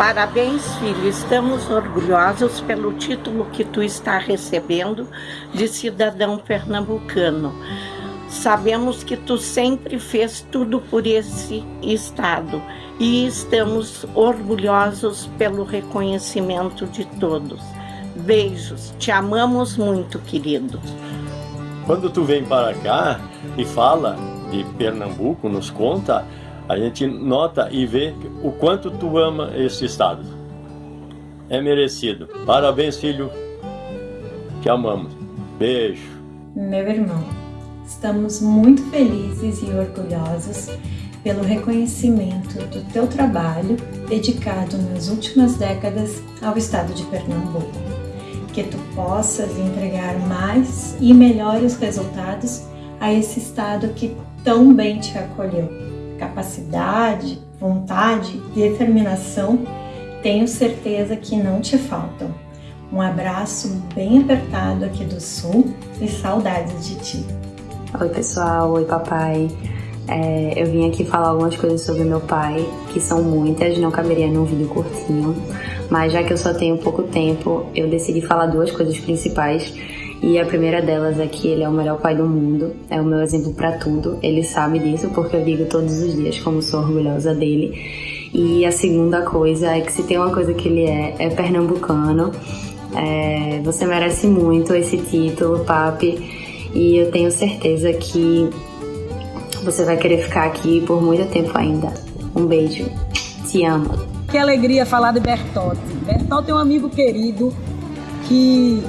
Parabéns, filho. Estamos orgulhosos pelo título que tu está recebendo de cidadão pernambucano. Sabemos que tu sempre fez tudo por esse estado e estamos orgulhosos pelo reconhecimento de todos. Beijos, te amamos muito, querido. Quando tu vem para cá e fala de Pernambuco, nos conta, a gente nota e vê o quanto tu ama esse estado. É merecido. Parabéns, filho. Te amamos. Beijo. Meu irmão, estamos muito felizes e orgulhosos pelo reconhecimento do teu trabalho dedicado nas últimas décadas ao estado de Pernambuco. Que tu possas entregar mais e melhores resultados a esse estado que tão bem te acolheu capacidade, vontade, determinação, tenho certeza que não te faltam. Um abraço bem apertado aqui do Sul e saudades de ti. Oi pessoal, oi papai. É, eu vim aqui falar algumas coisas sobre meu pai, que são muitas, não caberia num vídeo curtinho, mas já que eu só tenho pouco tempo, eu decidi falar duas coisas principais e a primeira delas é que ele é o melhor pai do mundo, é o meu exemplo para tudo. Ele sabe disso porque eu digo todos os dias como sou orgulhosa dele. E a segunda coisa é que se tem uma coisa que ele é, é pernambucano. É, você merece muito esse título, papi, e eu tenho certeza que você vai querer ficar aqui por muito tempo ainda. Um beijo, te amo. Que alegria falar de Bertotti. Bertotti é um amigo querido que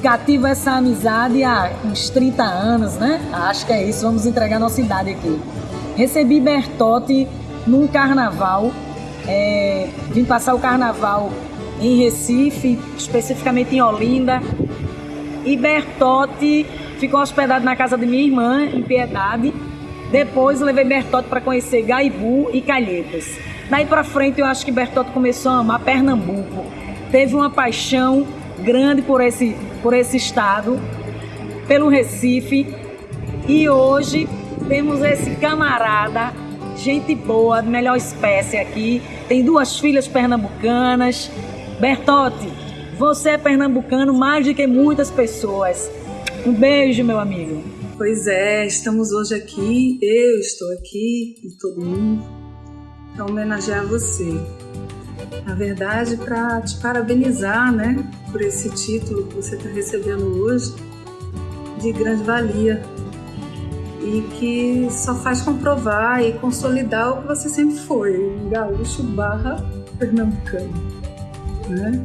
cativo essa amizade há uns 30 anos, né? Acho que é isso, vamos entregar nossa idade aqui. Recebi Bertotti num carnaval, é, vim passar o carnaval em Recife, especificamente em Olinda, e Bertotti ficou hospedado na casa de minha irmã, em Piedade. Depois levei Bertotti para conhecer Gaibu e Calhetas. Daí para frente eu acho que Bertotti começou a amar Pernambuco. Teve uma paixão grande por esse, por esse estado, pelo Recife. E hoje temos esse camarada, gente boa, melhor espécie aqui. Tem duas filhas pernambucanas. Bertotti, você é pernambucano mais do que muitas pessoas. Um beijo, meu amigo. Pois é, estamos hoje aqui, eu estou aqui e todo mundo, para homenagear você. Na verdade, para te parabenizar, né, por esse título que você está recebendo hoje, de grande valia e que só faz comprovar e consolidar o que você sempre foi, um gaúcho barra pernambucano, né?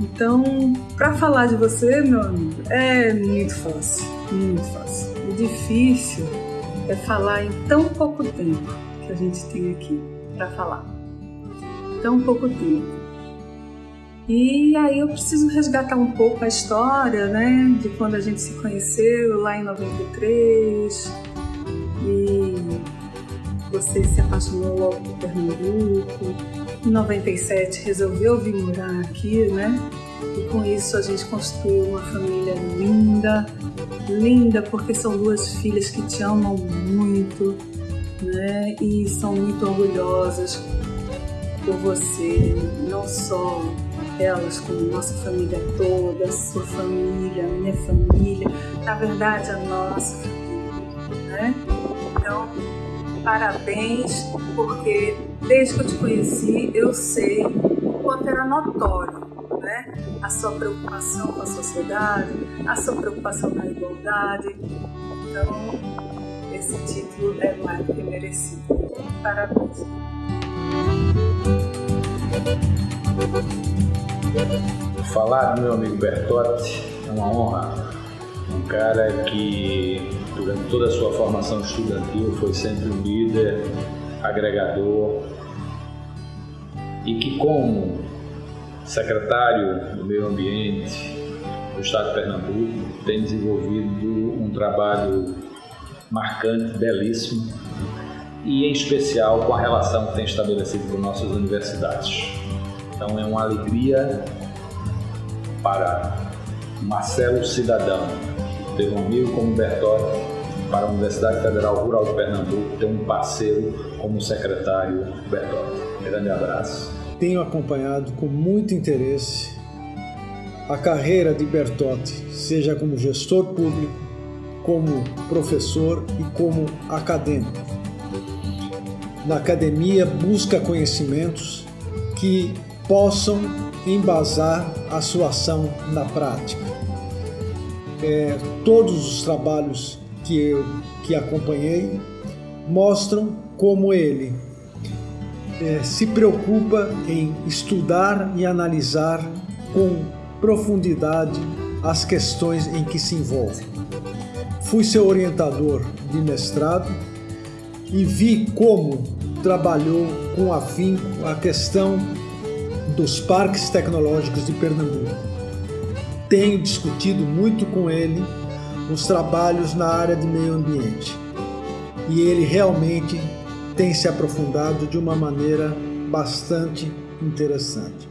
Então, para falar de você, meu amigo, é muito fácil, muito fácil. O difícil é falar em tão pouco tempo que a gente tem aqui para falar tão pouco tempo. E aí eu preciso resgatar um pouco a história, né, de quando a gente se conheceu lá em 93 e você se apaixonou logo por Pernambuco. Em 97 resolveu vir morar aqui, né? E com isso a gente construiu uma família linda, linda porque são duas filhas que te amam muito, né? E são muito orgulhosas por você, não só elas, como nossa família toda, sua família, minha família, na verdade a nossa família, né? Então, parabéns, porque desde que eu te conheci, eu sei o quanto era notório, né? A sua preocupação com a sociedade, a sua preocupação na igualdade. Então, esse título é mais que merecido. Parabéns. Falar do meu amigo Bertotti é uma honra. Um cara que, durante toda a sua formação estudantil, foi sempre um líder, agregador e que, como secretário do Meio Ambiente do Estado de Pernambuco, tem desenvolvido um trabalho marcante, belíssimo e em especial com a relação que tem estabelecido com nossas universidades. Então é uma alegria para Marcelo Cidadão ter um amigo como Bertotti, para a Universidade Federal Rural de Pernambuco ter um parceiro como o secretário Bertotti. Grande abraço. tenho acompanhado com muito interesse a carreira de Bertotti, seja como gestor público, como professor e como acadêmico. Na academia, busca conhecimentos que possam embasar a sua ação na prática. É, todos os trabalhos que eu que acompanhei mostram como ele é, se preocupa em estudar e analisar com profundidade as questões em que se envolve. Fui seu orientador de mestrado e vi como trabalhou com afinco a questão dos parques tecnológicos de Pernambuco. Tenho discutido muito com ele os trabalhos na área de meio ambiente e ele realmente tem se aprofundado de uma maneira bastante interessante.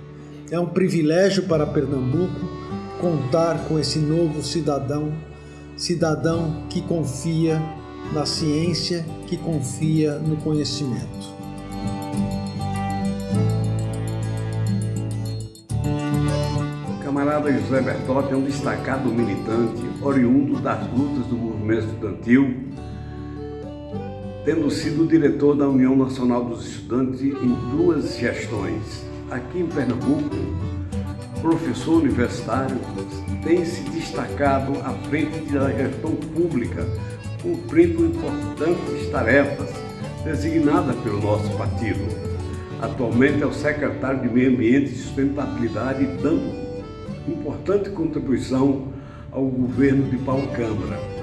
É um privilégio para Pernambuco contar com esse novo cidadão, cidadão que confia na ciência, que confia no conhecimento. Camarada José Bertotti é um destacado militante oriundo das lutas do movimento estudantil tendo sido diretor da União Nacional dos Estudantes em duas gestões. Aqui em Pernambuco, professor universitário, tem se destacado à frente da gestão pública, cumprindo importantes tarefas designadas pelo nosso partido. Atualmente é o secretário de Meio Ambiente e Sustentabilidade, dando importante contribuição ao governo de Paulo Câmara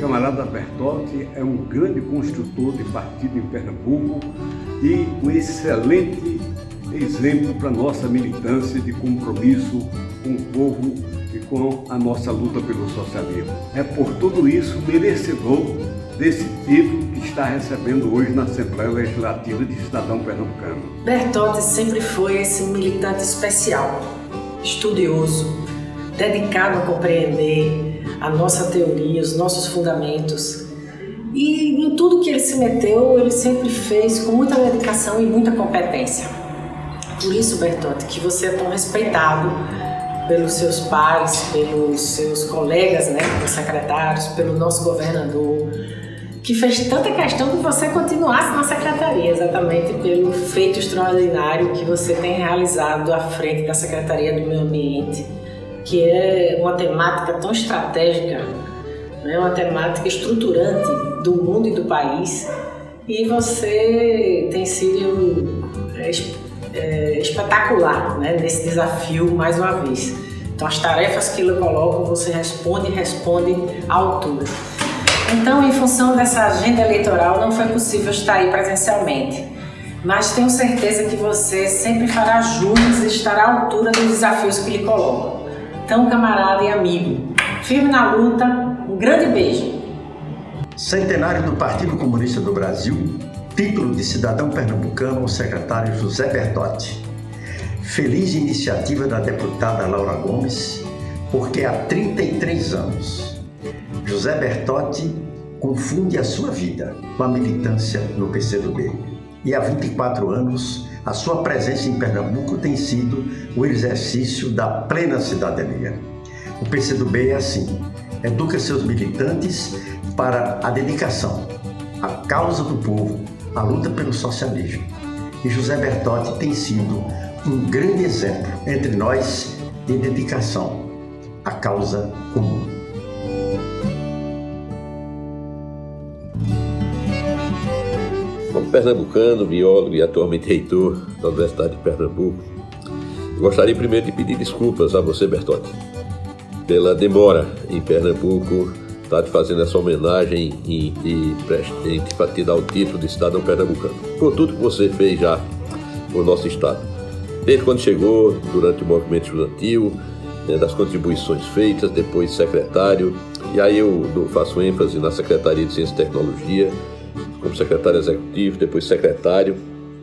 camarada Bertotti é um grande construtor de partido em Pernambuco e um excelente exemplo para nossa militância de compromisso com o povo e com a nossa luta pelo socialismo. É por tudo isso merecedor desse título que está recebendo hoje na Assembleia Legislativa de Cidadão Pernambucano. Bertotti sempre foi esse militante especial, estudioso, dedicado a compreender a nossa teoria, os nossos fundamentos. E em tudo que ele se meteu, ele sempre fez com muita dedicação e muita competência. Por isso, Bertotti, que você é tão respeitado pelos seus pares, pelos seus colegas, né, pelos secretários, pelo nosso governador, que fez tanta questão que você continuasse na secretaria, exatamente pelo feito extraordinário que você tem realizado à frente da Secretaria do Meio Ambiente que é uma temática tão estratégica, né, uma temática estruturante do mundo e do país, e você tem sido é, é, espetacular né, nesse desafio mais uma vez. Então, as tarefas que eu coloco, você responde e responde à altura. Então, em função dessa agenda eleitoral, não foi possível estar aí presencialmente, mas tenho certeza que você sempre fará jus e estará à altura dos desafios que lhe coloco tão camarada e amigo. Firme na luta, um grande beijo. Centenário do Partido Comunista do Brasil, título de cidadão pernambucano ao secretário José Bertotti. Feliz iniciativa da deputada Laura Gomes, porque há 33 anos José Bertotti confunde a sua vida com a militância no PCdoB. E há 24 anos a sua presença em Pernambuco tem sido o exercício da plena cidadania. O PCdoB é assim, educa seus militantes para a dedicação, a causa do povo, a luta pelo socialismo. E José Bertotti tem sido um grande exemplo entre nós de dedicação à causa comum. Pernambucano, biólogo e atualmente reitor da Universidade de Pernambuco, gostaria primeiro de pedir desculpas a você, Bertotti, pela demora em Pernambuco, estar te fazendo essa homenagem e, e, e te dar o título de cidadão pernambucano, por tudo que você fez já por nosso estado. Desde quando chegou, durante o movimento estudantil, né, das contribuições feitas, depois secretário, e aí eu faço ênfase na Secretaria de Ciência e Tecnologia, como secretário executivo, depois secretário,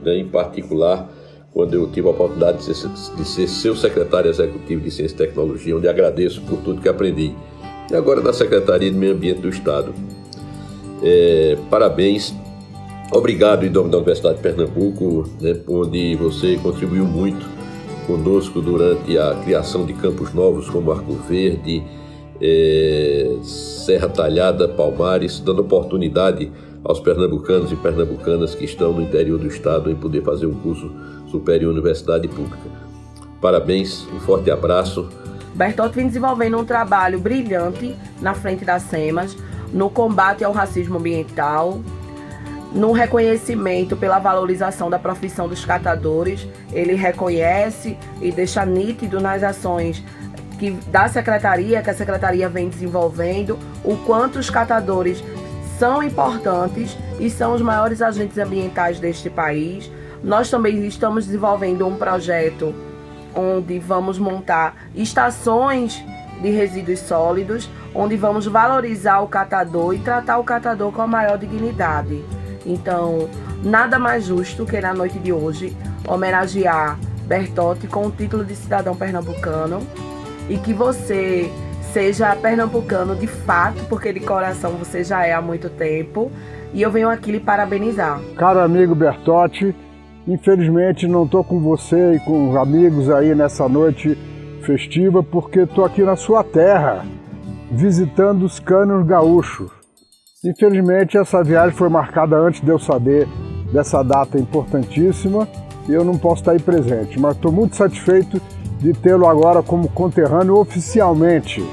né, em particular quando eu tive a oportunidade de ser, de ser, seu secretário executivo de Ciência e Tecnologia, onde agradeço por tudo que aprendi. E agora da Secretaria de Meio Ambiente do Estado. É, parabéns Obrigado em nome da Universidade de Pernambuco, né, onde você contribuiu muito conosco durante a criação de campos novos como Arco Verde, é, Serra Talhada, Palmares, dando oportunidade aos pernambucanos e pernambucanas que estão no interior do estado em poder fazer um curso superior universidade pública. Parabéns, um forte abraço. Bertotti vem desenvolvendo um trabalho brilhante na frente das SEMAS, no combate ao racismo ambiental, no reconhecimento pela valorização da profissão dos catadores. Ele reconhece e deixa nítido nas ações que da secretaria, que a secretaria vem desenvolvendo, o quanto os catadores são importantes e são os maiores agentes ambientais deste país. Nós também estamos desenvolvendo um projeto onde vamos montar estações de resíduos sólidos, onde vamos valorizar o catador e tratar o catador com a maior dignidade. Então, nada mais justo que na noite de hoje homenagear Bertotti com o título de cidadão pernambucano e que você seja pernambucano de fato, porque de coração você já é há muito tempo. E eu venho aqui lhe parabenizar. Caro amigo Bertotti, infelizmente não estou com você e com os amigos aí nessa noite festiva, porque estou aqui na sua terra, visitando os cânions gaúchos. Infelizmente essa viagem foi marcada antes de eu saber dessa data importantíssima e eu não posso estar aí presente, mas estou muito satisfeito de tê-lo agora como conterrâneo oficialmente.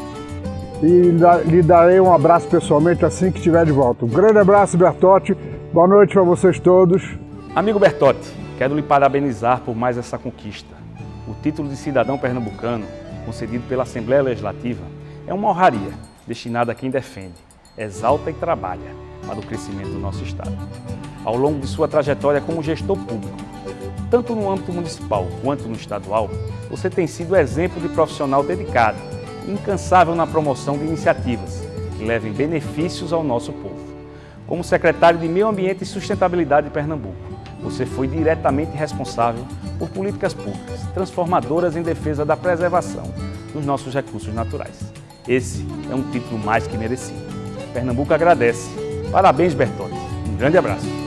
E lhe darei um abraço pessoalmente assim que estiver de volta. Um grande abraço, Bertotti. Boa noite para vocês todos. Amigo Bertotti, quero lhe parabenizar por mais essa conquista. O título de cidadão pernambucano, concedido pela Assembleia Legislativa, é uma honraria destinada a quem defende, exalta e trabalha para o crescimento do nosso Estado. Ao longo de sua trajetória como gestor público, tanto no âmbito municipal quanto no estadual, você tem sido exemplo de profissional dedicado incansável na promoção de iniciativas que levem benefícios ao nosso povo. Como secretário de Meio Ambiente e Sustentabilidade de Pernambuco, você foi diretamente responsável por políticas públicas transformadoras em defesa da preservação dos nossos recursos naturais. Esse é um título mais que merecido. Pernambuco agradece. Parabéns, Bertotti. Um grande abraço.